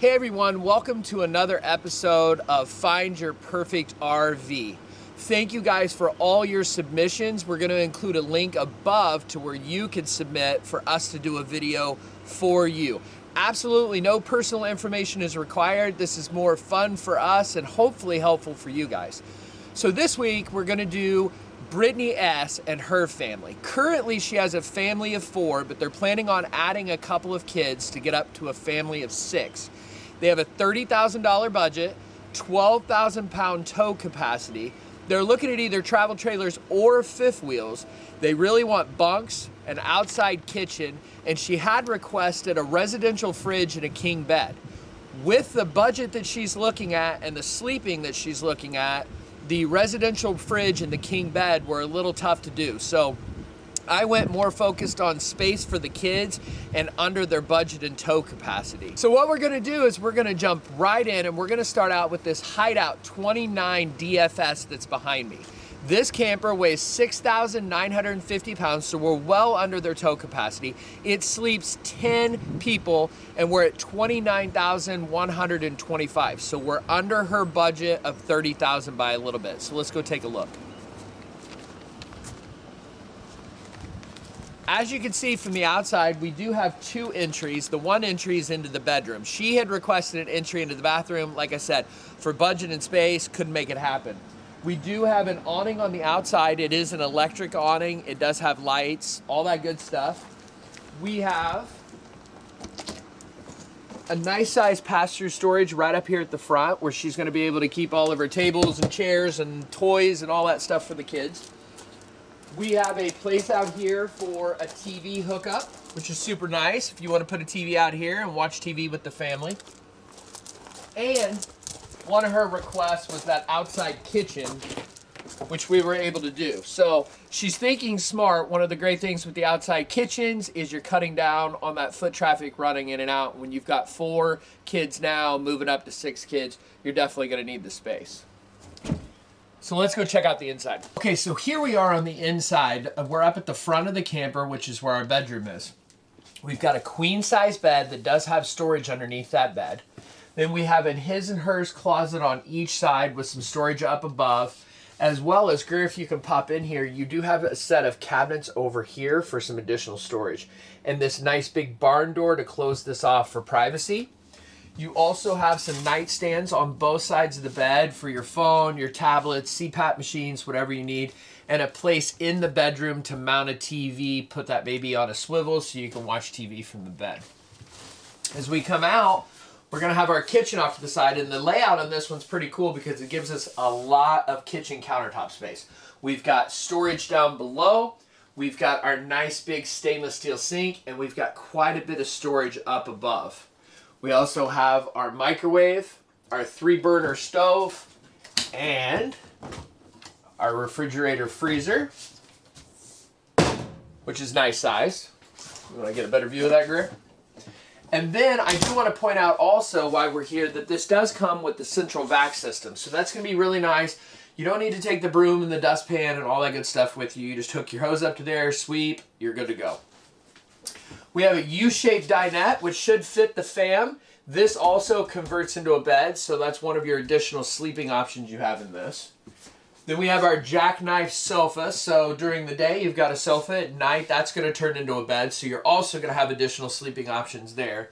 Hey everyone, welcome to another episode of Find Your Perfect RV. Thank you guys for all your submissions. We're going to include a link above to where you can submit for us to do a video for you. Absolutely no personal information is required. This is more fun for us and hopefully helpful for you guys. So this week we're going to do Brittany S. and her family. Currently, she has a family of four, but they're planning on adding a couple of kids to get up to a family of six. They have a $30,000 budget, 12,000 pound tow capacity. They're looking at either travel trailers or fifth wheels. They really want bunks, an outside kitchen, and she had requested a residential fridge and a king bed. With the budget that she's looking at and the sleeping that she's looking at, the residential fridge and the king bed were a little tough to do. So I went more focused on space for the kids and under their budget and tow capacity. So what we're gonna do is we're gonna jump right in and we're gonna start out with this Hideout 29 DFS that's behind me. This camper weighs 6,950 pounds, so we're well under their tow capacity. It sleeps 10 people, and we're at 29,125. So we're under her budget of 30,000 by a little bit. So let's go take a look. As you can see from the outside, we do have two entries. The one entry is into the bedroom. She had requested an entry into the bathroom. Like I said, for budget and space, couldn't make it happen. We do have an awning on the outside. It is an electric awning. It does have lights, all that good stuff. We have a nice size pass-through storage right up here at the front where she's gonna be able to keep all of her tables and chairs and toys and all that stuff for the kids. We have a place out here for a TV hookup, which is super nice if you want to put a TV out here and watch TV with the family. And one of her requests was that outside kitchen, which we were able to do. So she's thinking smart. One of the great things with the outside kitchens is you're cutting down on that foot traffic running in and out. When you've got four kids now, moving up to six kids, you're definitely going to need the space. So let's go check out the inside. Okay, so here we are on the inside. We're up at the front of the camper, which is where our bedroom is. We've got a queen size bed that does have storage underneath that bed. Then we have a his and hers closet on each side with some storage up above. As well as, Greer, if you can pop in here, you do have a set of cabinets over here for some additional storage. And this nice big barn door to close this off for privacy. You also have some nightstands on both sides of the bed for your phone, your tablets, CPAP machines, whatever you need, and a place in the bedroom to mount a TV, put that baby on a swivel so you can watch TV from the bed. As we come out, we're gonna have our kitchen off to the side, and the layout on this one's pretty cool because it gives us a lot of kitchen countertop space. We've got storage down below, we've got our nice big stainless steel sink, and we've got quite a bit of storage up above. We also have our microwave, our three burner stove, and our refrigerator freezer, which is nice size. You want to get a better view of that, Greer? And then I do want to point out also why we're here that this does come with the central vac system. So that's going to be really nice. You don't need to take the broom and the dustpan and all that good stuff with you. You just hook your hose up to there, sweep, you're good to go. We have a U-shaped dinette, which should fit the fam. This also converts into a bed, so that's one of your additional sleeping options you have in this. Then we have our jackknife sofa. So during the day, you've got a sofa. At night, that's going to turn into a bed. So you're also going to have additional sleeping options there.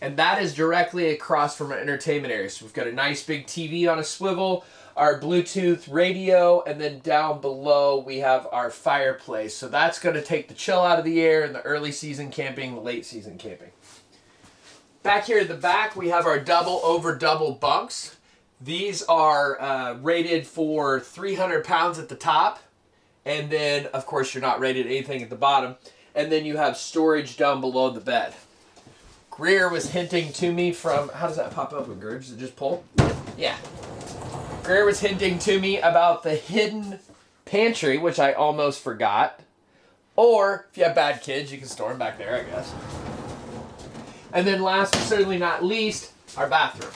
And that is directly across from our entertainment area. So we've got a nice big TV on a swivel, our Bluetooth radio, and then down below we have our fireplace. So that's going to take the chill out of the air in the early season camping, the late season camping. Back here at the back, we have our double over double bunks. These are uh, rated for 300 pounds at the top. And then, of course, you're not rated anything at the bottom. And then you have storage down below the bed. Greer was hinting to me from, how does that pop up with Greer? Does it just pull? Yeah. Greer was hinting to me about the hidden pantry, which I almost forgot. Or, if you have bad kids, you can store them back there, I guess. And then last but certainly not least, our bathroom.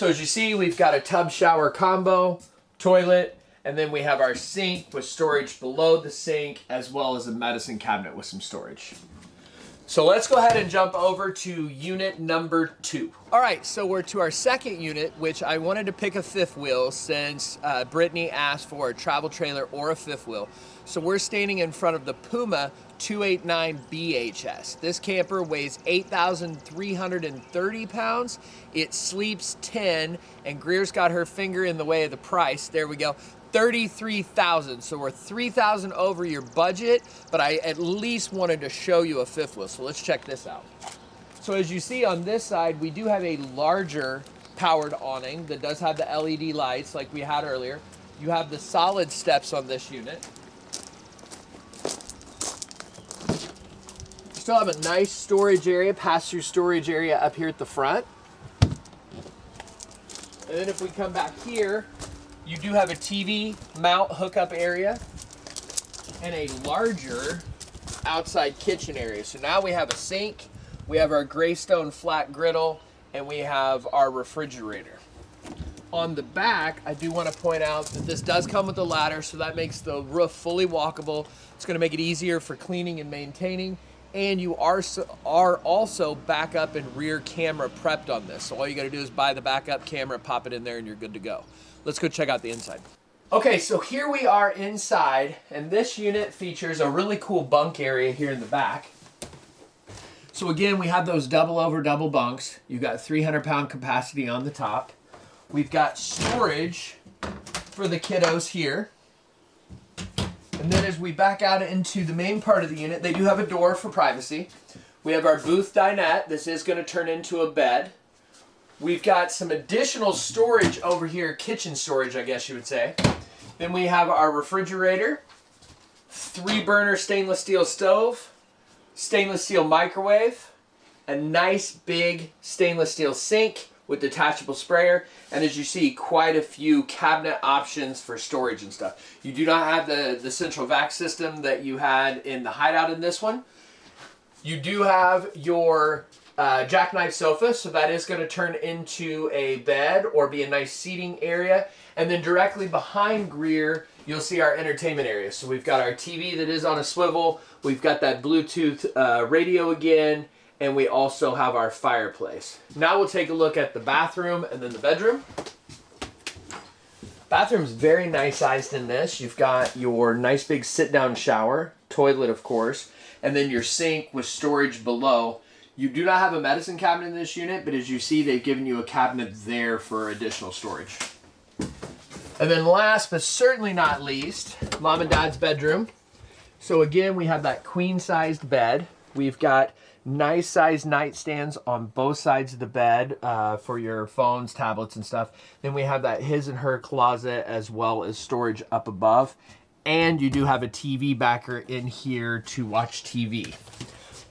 So as you see, we've got a tub shower combo, toilet, and then we have our sink with storage below the sink, as well as a medicine cabinet with some storage. So let's go ahead and jump over to unit number two. All right, so we're to our second unit, which I wanted to pick a fifth wheel since uh, Brittany asked for a travel trailer or a fifth wheel. So we're standing in front of the Puma 289 BHS. This camper weighs 8,330 pounds. It sleeps 10, and Greer's got her finger in the way of the price. There we go. 33,000. So we're 3,000 over your budget, but I at least wanted to show you a fifth wheel. So let's check this out. So as you see on this side, we do have a larger powered awning that does have the LED lights like we had earlier. You have the solid steps on this unit. You still have a nice storage area, pass-through storage area up here at the front. And then if we come back here, you do have a TV mount hookup area and a larger outside kitchen area. So now we have a sink, we have our Greystone flat griddle, and we have our refrigerator. On the back, I do want to point out that this does come with a ladder, so that makes the roof fully walkable. It's going to make it easier for cleaning and maintaining and you are are also backup and rear camera prepped on this. So all you got to do is buy the backup camera, pop it in there, and you're good to go. Let's go check out the inside. Okay, so here we are inside, and this unit features a really cool bunk area here in the back. So again, we have those double over double bunks. You've got 300 pound capacity on the top. We've got storage for the kiddos here. And then as we back out into the main part of the unit, they do have a door for privacy. We have our booth dinette. This is going to turn into a bed. We've got some additional storage over here, kitchen storage, I guess you would say. Then we have our refrigerator, three burner stainless steel stove, stainless steel microwave, a nice big stainless steel sink, with detachable sprayer. And as you see, quite a few cabinet options for storage and stuff. You do not have the, the central vac system that you had in the hideout in this one. You do have your uh, jackknife sofa, so that is going to turn into a bed or be a nice seating area. And then directly behind Greer, you'll see our entertainment area. So we've got our TV that is on a swivel. We've got that Bluetooth uh, radio again and we also have our fireplace. Now we'll take a look at the bathroom and then the bedroom. Bathroom's very nice sized in this. You've got your nice big sit down shower, toilet of course, and then your sink with storage below. You do not have a medicine cabinet in this unit, but as you see, they've given you a cabinet there for additional storage. And then last, but certainly not least, mom and dad's bedroom. So again, we have that queen sized bed. We've got nice size nightstands on both sides of the bed uh, for your phones, tablets, and stuff. Then we have that his and her closet as well as storage up above. And you do have a TV backer in here to watch TV.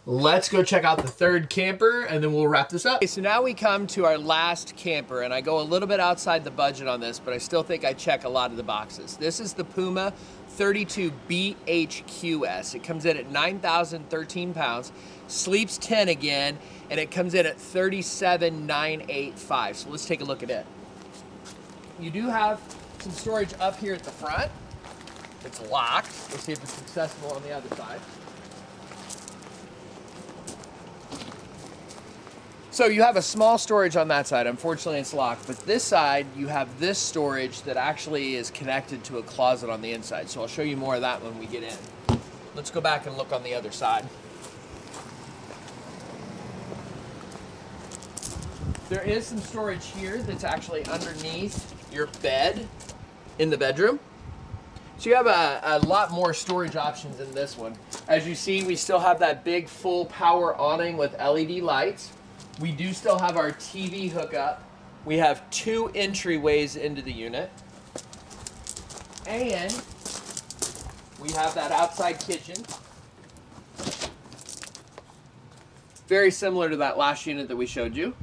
Let's go check out the third camper and then we'll wrap this up. Okay, so now we come to our last camper and I go a little bit outside the budget on this, but I still think I check a lot of the boxes. This is the Puma 32 BHQS. It comes in at 9,013 pounds, sleeps 10 again, and it comes in at 37,985. So let's take a look at it. You do have some storage up here at the front. It's locked. Let's see if it's accessible on the other side. So you have a small storage on that side. Unfortunately, it's locked. But this side, you have this storage that actually is connected to a closet on the inside. So I'll show you more of that when we get in. Let's go back and look on the other side. There is some storage here that's actually underneath your bed in the bedroom. So you have a, a, lot more storage options in this one. As you see, we still have that big full power awning with LED lights. We do still have our TV hookup. We have two entryways into the unit. And we have that outside kitchen. Very similar to that last unit that we showed you.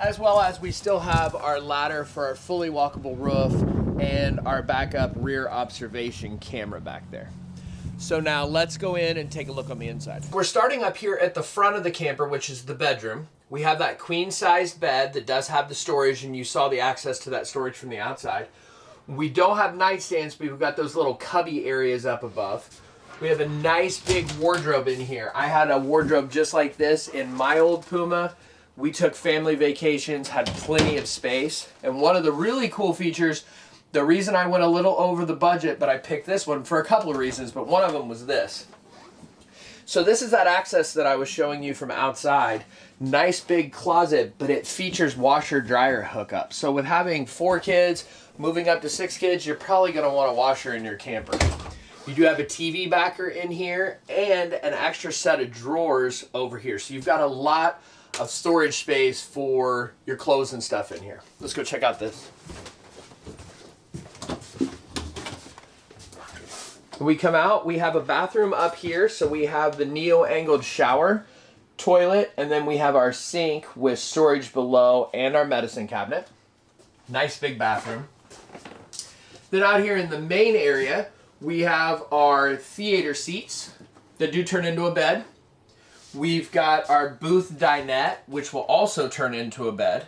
As well as we still have our ladder for our fully walkable roof and our backup rear observation camera back there. So now let's go in and take a look on the inside. We're starting up here at the front of the camper, which is the bedroom. We have that queen sized bed that does have the storage and you saw the access to that storage from the outside. We don't have nightstands, but we've got those little cubby areas up above. We have a nice big wardrobe in here. I had a wardrobe just like this in my old Puma. We took family vacations, had plenty of space. And one of the really cool features, the reason I went a little over the budget, but I picked this one for a couple of reasons, but one of them was this. So this is that access that I was showing you from outside. Nice big closet, but it features washer dryer hookup. So with having four kids, moving up to six kids, you're probably gonna want a washer in your camper. You do have a TV backer in here and an extra set of drawers over here. So you've got a lot of storage space for your clothes and stuff in here. Let's go check out this. We come out, we have a bathroom up here. So we have the neo-angled shower, toilet, and then we have our sink with storage below and our medicine cabinet. Nice big bathroom. Then out here in the main area, we have our theater seats that do turn into a bed. We've got our booth dinette, which will also turn into a bed.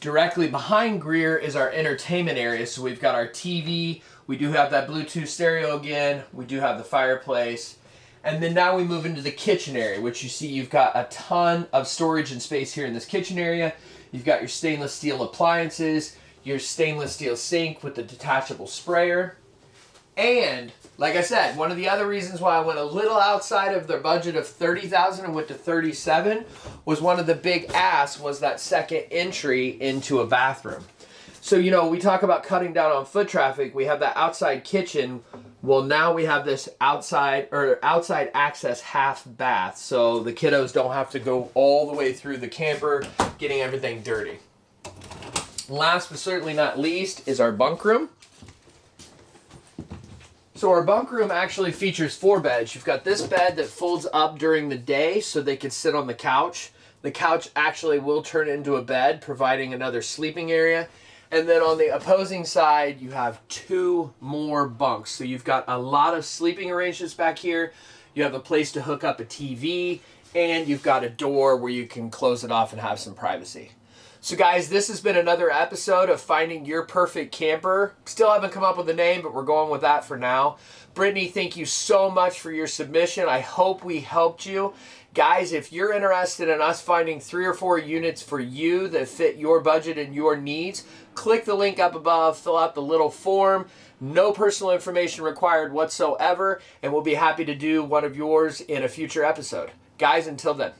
Directly behind Greer is our entertainment area. So we've got our TV. We do have that Bluetooth stereo again. We do have the fireplace. And then now we move into the kitchen area, which you see you've got a ton of storage and space here in this kitchen area. You've got your stainless steel appliances, your stainless steel sink with the detachable sprayer. And like I said, one of the other reasons why I went a little outside of their budget of 30,000 and went to 37 was one of the big asks was that second entry into a bathroom. So, you know, we talk about cutting down on foot traffic. We have that outside kitchen. Well, now we have this outside or outside access half bath. So the kiddos don't have to go all the way through the camper getting everything dirty. Last but certainly not least is our bunk room. So our bunk room actually features four beds. You've got this bed that folds up during the day so they can sit on the couch. The couch actually will turn into a bed, providing another sleeping area. And then on the opposing side, you have two more bunks. So you've got a lot of sleeping arrangements back here. You have a place to hook up a TV, and you've got a door where you can close it off and have some privacy. So guys, this has been another episode of Finding Your Perfect Camper. Still haven't come up with a name, but we're going with that for now. Brittany, thank you so much for your submission. I hope we helped you. Guys, if you're interested in us finding three or four units for you that fit your budget and your needs, click the link up above, fill out the little form. No personal information required whatsoever, and we'll be happy to do one of yours in a future episode. Guys, until then.